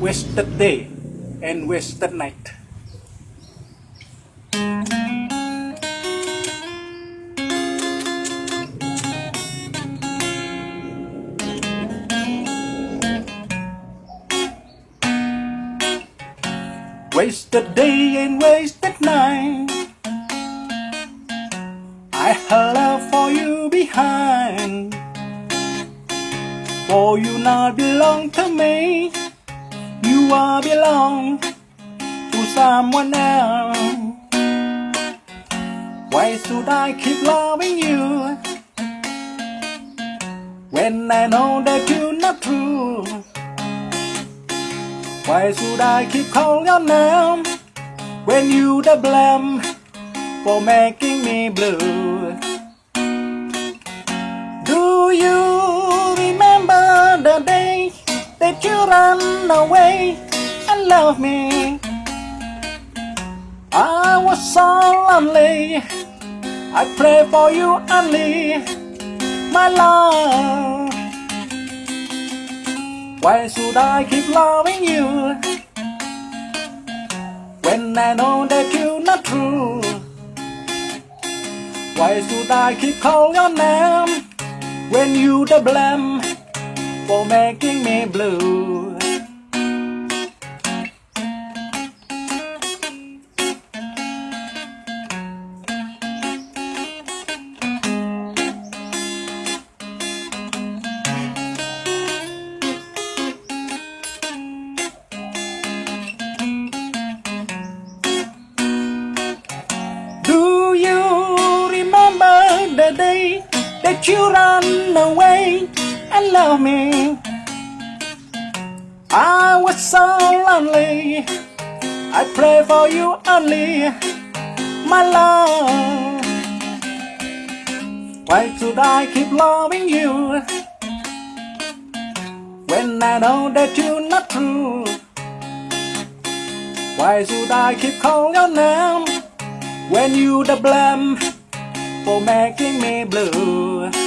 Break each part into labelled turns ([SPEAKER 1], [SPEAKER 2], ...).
[SPEAKER 1] wasted day and wasted night. Wasted day and wasted night. I have love for you behind. For you not belong to me. You are belong to someone else. Why should I keep loving you when I know that you're not true? Why should I keep calling your name when you the blame for making me blue? That you ran away and left me? I was so lonely. I pray for you only, my love. Why should I keep loving you when I know that you're not true? Why should I keep calling your name when you the blame for making me blue? Do you remember the day that you ran away and left me? I was so lonely. I pray for you only, my love. Why should I keep loving you when I know that you're not true? Why should I keep calling your name? when you the blame for making me blue.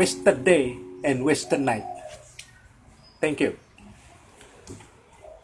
[SPEAKER 1] Wasted day and wasted night. Thank you.